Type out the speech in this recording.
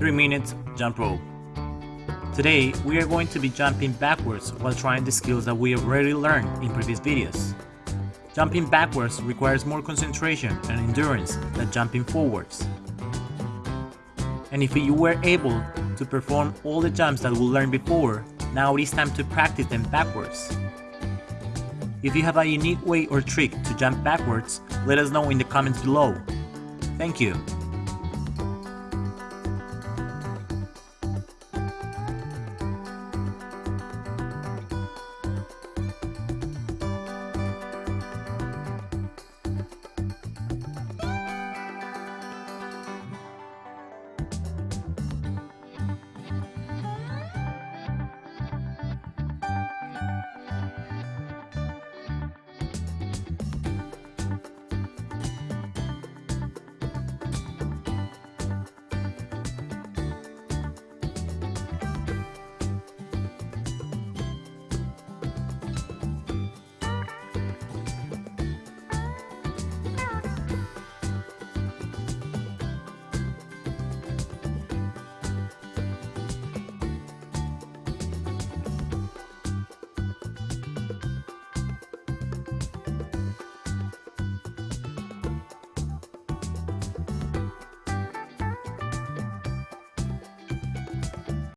3 minutes jump rope. Today, we are going to be jumping backwards while trying the skills that we have already learned in previous videos. Jumping backwards requires more concentration and endurance than jumping forwards. And if you were able to perform all the jumps that we learned before, now it is time to practice them backwards. If you have a unique way or trick to jump backwards, let us know in the comments below. Thank you.